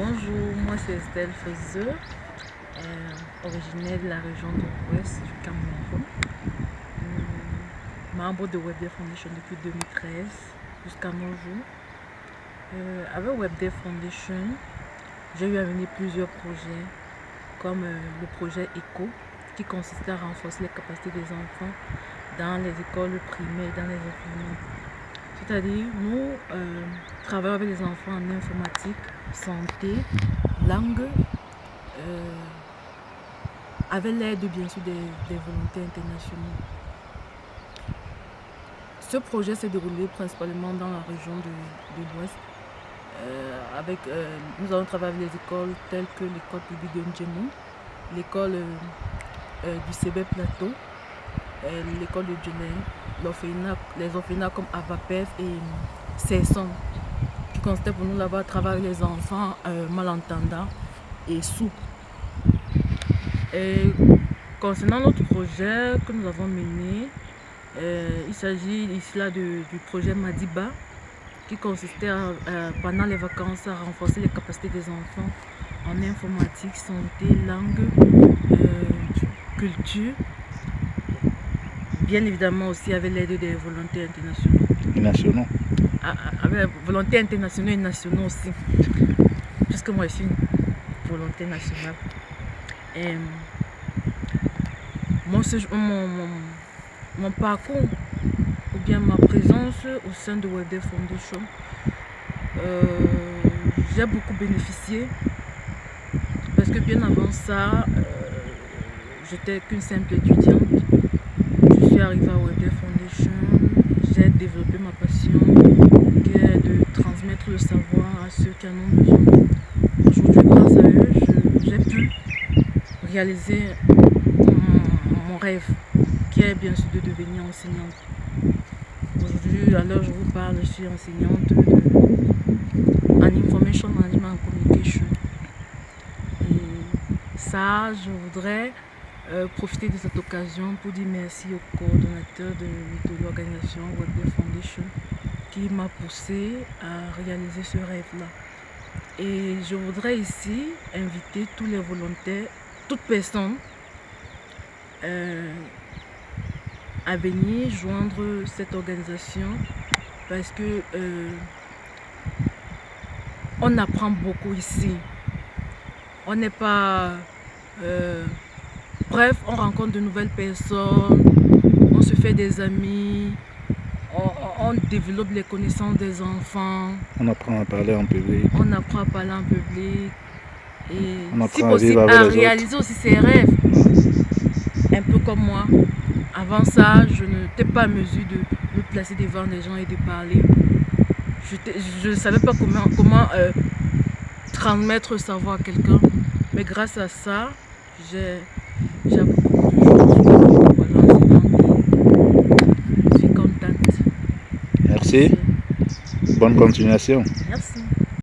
Bonjour, moi c'est Estelle Fezeux, euh, originaire de la région de l'Ouest du Cameroun. Euh, membre de WebDev Foundation depuis 2013 jusqu'à nos jours. Euh, avec WebDev Foundation, j'ai eu à mener plusieurs projets comme le projet ECO qui consistait à renforcer les capacités des enfants dans les écoles primaires et dans les enseignements. C'est-à-dire, nous travaillons avec les enfants en informatique, santé, langue, euh, avec l'aide bien sûr des, volontés internationaux. Ce projet s'est déroulé principalement dans la région de, l'Ouest. Euh, avec, euh, nous avons travaillé avec les écoles telles que l'école publique de Ndjemou, l'école du CB Plateau, l'école de Djené, les orphelinats comme Avapef et Cesson constate pour nous là-bas travailler les enfants euh, malentendants et sourds. Et concernant notre projet que nous avons mené, euh, il s'agit ici là du projet Madiba qui consistait pendant les vacances à renforcer les capacités des enfants en informatique, santé, langue, euh, culture, bien évidemment aussi avec l'aide des volontaires internationaux. nationaux avec volonté internationale et nationale aussi. Puisque moi je suis une volonté nationale. Et mon, mon, mon, parcours ou bien ma présence au sein de WebDev Foundation, euh, j'ai beaucoup bénéficié parce que bien avant ça, euh, j'étais qu'une simple étudiante. Suis à WebDev Foundation, j'ai développé ma passion transmettre le savoir à ceux qui en ont besoin. Aujourd'hui, grâce à eux, j'ai pu réaliser mon, rêve, qui est bien sûr de devenir enseignante. Aujourd'hui, à l'heure où je vous parle, je suis enseignante en Information Management Communication. Et ça, je voudrais euh, profiter de cette occasion pour dire merci au coordonnateur de, l'organisation Web Foundation qui m'a poussé à réaliser ce rêve-là. Et je voudrais ici inviter tous les volontaires, toute personne euh, à venir joindre cette organisation parce que euh, on apprend beaucoup ici. On n'est pas... bref, on rencontre de nouvelles personnes, on se fait des amis, on, développe les connaissances des enfants. On apprend à parler en public. On apprend à parler en public. Et si possible, à, réaliser aussi ses rêves. Un peu comme moi. Avant ça, je n'étais pas à mesure de me placer devant des gens et de parler. Je ne savais pas comment, comment euh, transmettre savoir à quelqu'un. Mais grâce à ça, j'ai beaucoup de Bonne continuation.